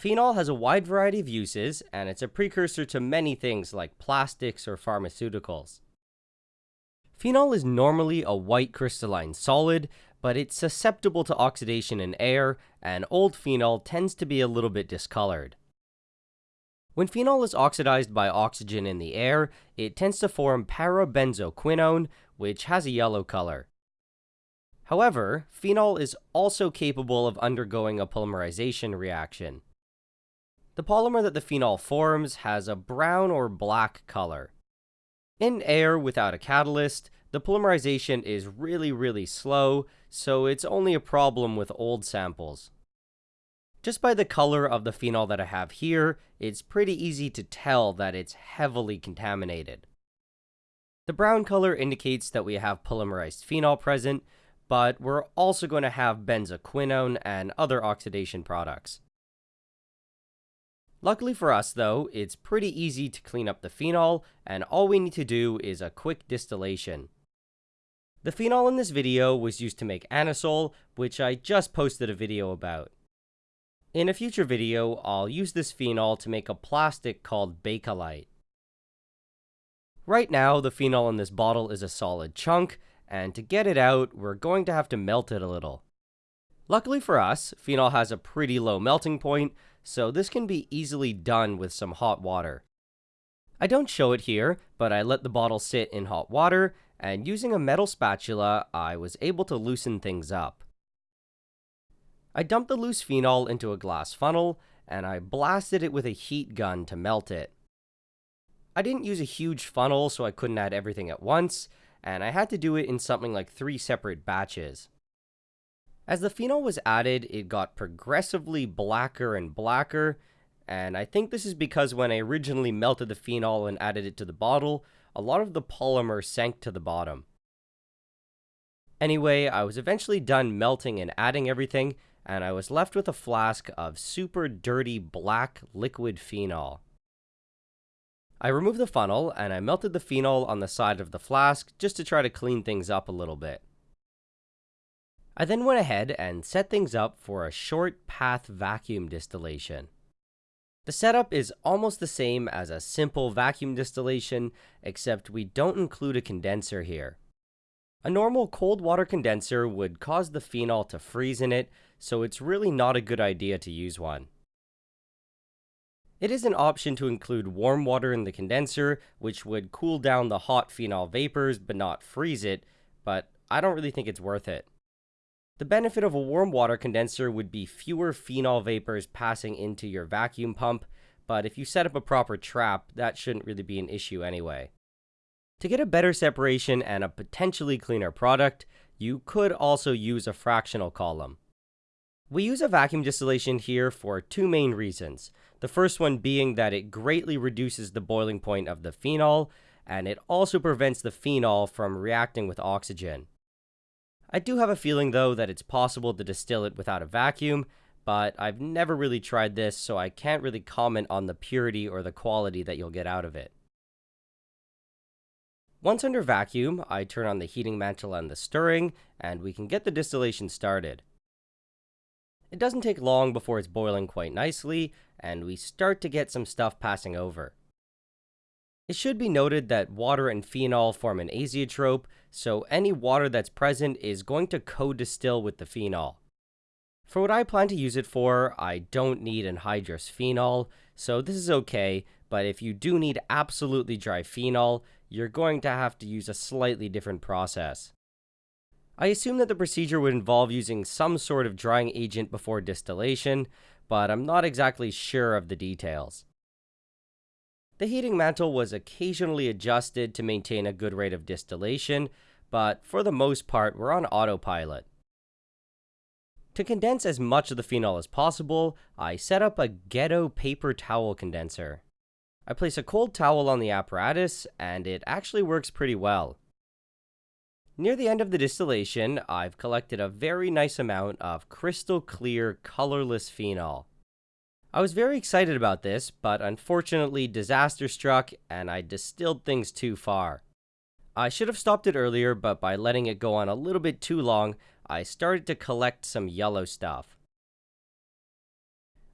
Phenol has a wide variety of uses, and it's a precursor to many things like plastics or pharmaceuticals. Phenol is normally a white crystalline solid, but it's susceptible to oxidation in air, and old phenol tends to be a little bit discolored. When phenol is oxidized by oxygen in the air, it tends to form parabenzoquinone, which has a yellow color. However, phenol is also capable of undergoing a polymerization reaction. The polymer that the phenol forms has a brown or black color. In air without a catalyst, the polymerization is really, really slow, so it's only a problem with old samples. Just by the color of the phenol that I have here, it's pretty easy to tell that it's heavily contaminated. The brown color indicates that we have polymerized phenol present, but we're also going to have benzoquinone and other oxidation products. Luckily for us though, it's pretty easy to clean up the phenol, and all we need to do is a quick distillation. The phenol in this video was used to make anisole, which I just posted a video about. In a future video, I'll use this phenol to make a plastic called Bakelite. Right now, the phenol in this bottle is a solid chunk, and to get it out, we're going to have to melt it a little. Luckily for us, phenol has a pretty low melting point, so this can be easily done with some hot water. I don't show it here, but I let the bottle sit in hot water, and using a metal spatula, I was able to loosen things up. I dumped the loose phenol into a glass funnel, and I blasted it with a heat gun to melt it. I didn't use a huge funnel, so I couldn't add everything at once, and I had to do it in something like three separate batches. As the phenol was added, it got progressively blacker and blacker, and I think this is because when I originally melted the phenol and added it to the bottle, a lot of the polymer sank to the bottom. Anyway, I was eventually done melting and adding everything, and I was left with a flask of super dirty black liquid phenol. I removed the funnel and I melted the phenol on the side of the flask just to try to clean things up a little bit. I then went ahead and set things up for a short path vacuum distillation. The setup is almost the same as a simple vacuum distillation, except we don't include a condenser here. A normal cold water condenser would cause the phenol to freeze in it, so it's really not a good idea to use one. It is an option to include warm water in the condenser, which would cool down the hot phenol vapors but not freeze it, but I don't really think it's worth it. The benefit of a warm water condenser would be fewer phenol vapors passing into your vacuum pump, but if you set up a proper trap, that shouldn't really be an issue anyway. To get a better separation and a potentially cleaner product, you could also use a fractional column. We use a vacuum distillation here for two main reasons. The first one being that it greatly reduces the boiling point of the phenol, and it also prevents the phenol from reacting with oxygen. I do have a feeling though that it's possible to distill it without a vacuum, but I've never really tried this, so I can't really comment on the purity or the quality that you'll get out of it. Once under vacuum, I turn on the heating mantle and the stirring, and we can get the distillation started. It doesn't take long before it's boiling quite nicely, and we start to get some stuff passing over. It should be noted that water and phenol form an azeotrope, so any water that's present is going to co-distill with the phenol. For what I plan to use it for, I don't need anhydrous phenol, so this is okay, but if you do need absolutely dry phenol, you're going to have to use a slightly different process. I assume that the procedure would involve using some sort of drying agent before distillation, but I'm not exactly sure of the details. The heating mantle was occasionally adjusted to maintain a good rate of distillation, but for the most part, we're on autopilot. To condense as much of the phenol as possible, I set up a ghetto paper towel condenser. I place a cold towel on the apparatus, and it actually works pretty well. Near the end of the distillation, I've collected a very nice amount of crystal clear, colorless phenol. I was very excited about this, but unfortunately disaster struck and I distilled things too far. I should have stopped it earlier, but by letting it go on a little bit too long, I started to collect some yellow stuff.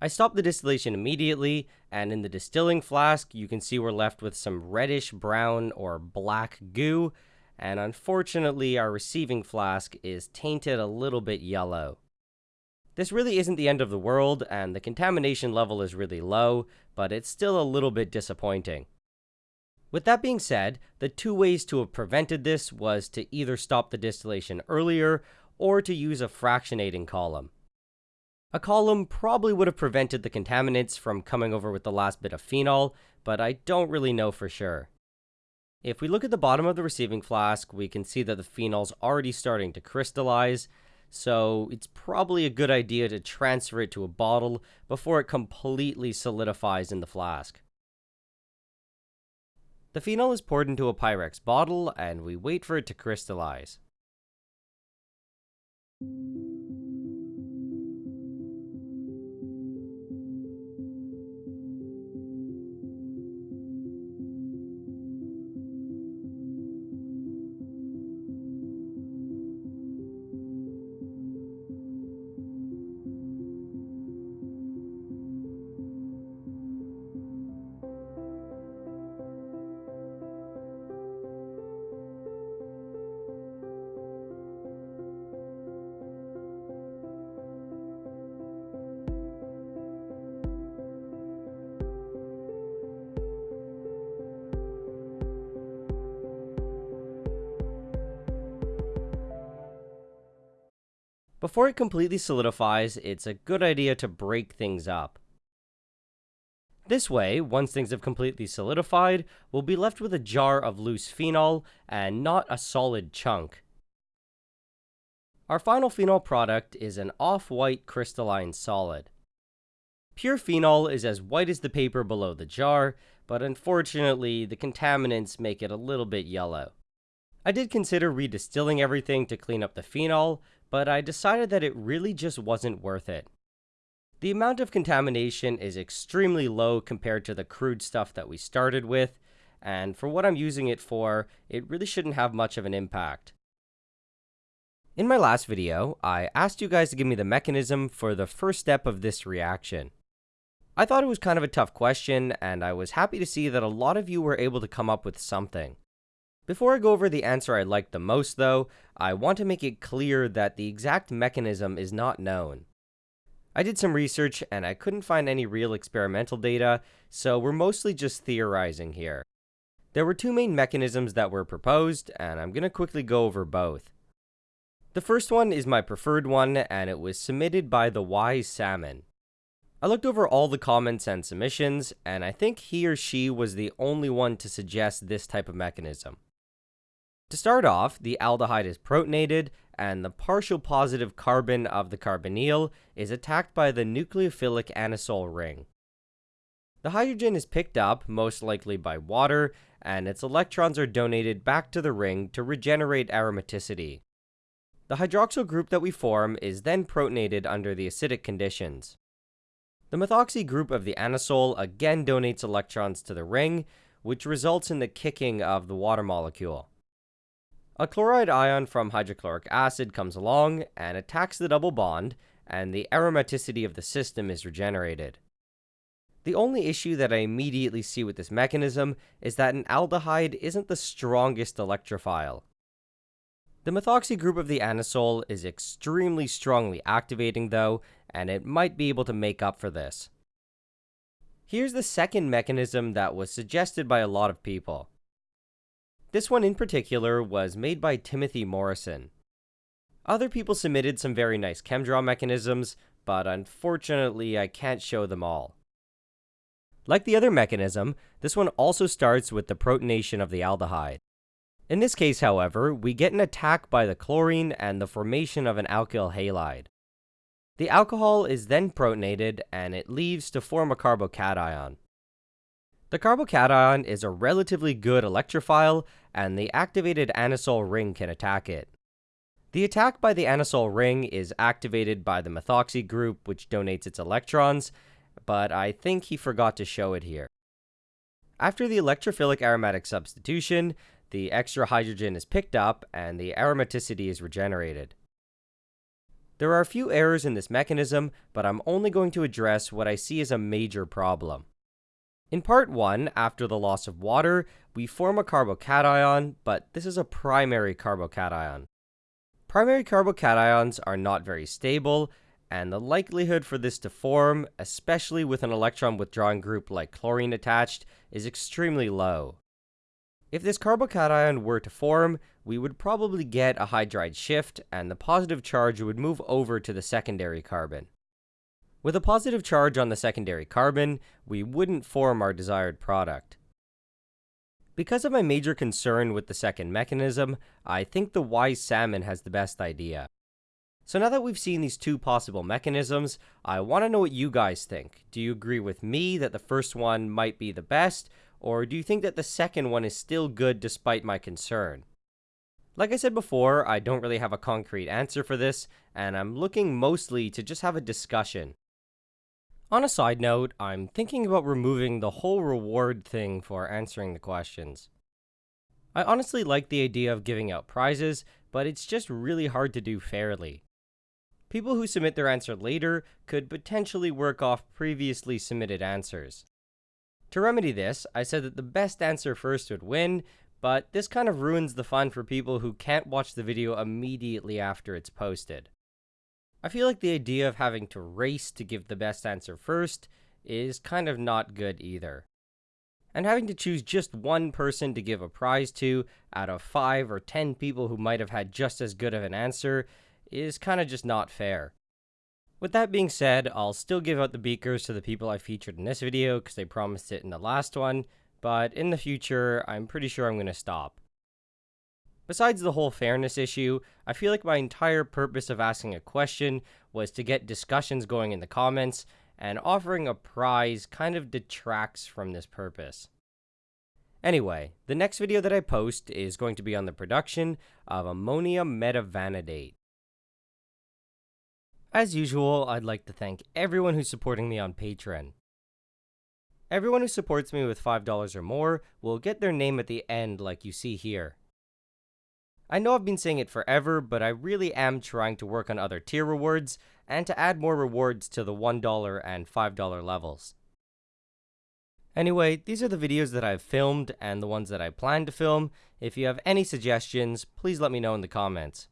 I stopped the distillation immediately, and in the distilling flask, you can see we're left with some reddish brown or black goo, and unfortunately, our receiving flask is tainted a little bit yellow. This really isn't the end of the world, and the contamination level is really low, but it's still a little bit disappointing. With that being said, the two ways to have prevented this was to either stop the distillation earlier, or to use a fractionating column. A column probably would have prevented the contaminants from coming over with the last bit of phenol, but I don't really know for sure. If we look at the bottom of the receiving flask, we can see that the phenol's already starting to crystallize, so it's probably a good idea to transfer it to a bottle before it completely solidifies in the flask. The phenol is poured into a Pyrex bottle, and we wait for it to crystallize. Before it completely solidifies, it's a good idea to break things up. This way, once things have completely solidified, we'll be left with a jar of loose phenol and not a solid chunk. Our final phenol product is an off-white crystalline solid. Pure phenol is as white as the paper below the jar, but unfortunately, the contaminants make it a little bit yellow. I did consider redistilling everything to clean up the phenol, but I decided that it really just wasn't worth it. The amount of contamination is extremely low compared to the crude stuff that we started with, and for what I'm using it for, it really shouldn't have much of an impact. In my last video, I asked you guys to give me the mechanism for the first step of this reaction. I thought it was kind of a tough question, and I was happy to see that a lot of you were able to come up with something. Before I go over the answer I liked the most, though, I want to make it clear that the exact mechanism is not known. I did some research and I couldn't find any real experimental data, so we're mostly just theorizing here. There were two main mechanisms that were proposed, and I'm going to quickly go over both. The first one is my preferred one, and it was submitted by the Wise Salmon. I looked over all the comments and submissions, and I think he or she was the only one to suggest this type of mechanism. To start off, the aldehyde is protonated, and the partial positive carbon of the carbonyl is attacked by the nucleophilic anisole ring. The hydrogen is picked up, most likely by water, and its electrons are donated back to the ring to regenerate aromaticity. The hydroxyl group that we form is then protonated under the acidic conditions. The methoxy group of the anisole again donates electrons to the ring, which results in the kicking of the water molecule. A chloride ion from hydrochloric acid comes along and attacks the double bond, and the aromaticity of the system is regenerated. The only issue that I immediately see with this mechanism is that an aldehyde isn't the strongest electrophile. The methoxy group of the anisole is extremely strongly activating though, and it might be able to make up for this. Here's the second mechanism that was suggested by a lot of people. This one in particular was made by Timothy Morrison. Other people submitted some very nice ChemDraw mechanisms, but unfortunately I can't show them all. Like the other mechanism, this one also starts with the protonation of the aldehyde. In this case, however, we get an attack by the chlorine and the formation of an alkyl halide. The alcohol is then protonated and it leaves to form a carbocation. The carbocation is a relatively good electrophile, and the activated anisole ring can attack it. The attack by the anisole ring is activated by the methoxy group, which donates its electrons, but I think he forgot to show it here. After the electrophilic aromatic substitution, the extra hydrogen is picked up and the aromaticity is regenerated. There are a few errors in this mechanism, but I'm only going to address what I see as a major problem. In part 1, after the loss of water, we form a carbocation, but this is a primary carbocation. Primary carbocations are not very stable, and the likelihood for this to form, especially with an electron withdrawing group like chlorine attached, is extremely low. If this carbocation were to form, we would probably get a hydride shift, and the positive charge would move over to the secondary carbon. With a positive charge on the secondary carbon, we wouldn't form our desired product. Because of my major concern with the second mechanism, I think the wise salmon has the best idea. So now that we've seen these two possible mechanisms, I want to know what you guys think. Do you agree with me that the first one might be the best, or do you think that the second one is still good despite my concern? Like I said before, I don't really have a concrete answer for this, and I'm looking mostly to just have a discussion. On a side note, I'm thinking about removing the whole reward thing for answering the questions. I honestly like the idea of giving out prizes, but it's just really hard to do fairly. People who submit their answer later could potentially work off previously submitted answers. To remedy this, I said that the best answer first would win, but this kind of ruins the fun for people who can't watch the video immediately after it's posted. I feel like the idea of having to race to give the best answer first is kind of not good either. And having to choose just one person to give a prize to out of 5 or 10 people who might have had just as good of an answer is kind of just not fair. With that being said, I'll still give out the beakers to the people I featured in this video because they promised it in the last one, but in the future, I'm pretty sure I'm going to stop. Besides the whole fairness issue, I feel like my entire purpose of asking a question was to get discussions going in the comments, and offering a prize kind of detracts from this purpose. Anyway, the next video that I post is going to be on the production of ammonium metavanadate. As usual, I'd like to thank everyone who's supporting me on Patreon. Everyone who supports me with $5 or more will get their name at the end like you see here. I know I've been saying it forever, but I really am trying to work on other tier rewards, and to add more rewards to the $1 and $5 levels. Anyway, these are the videos that I've filmed and the ones that I plan to film. If you have any suggestions, please let me know in the comments.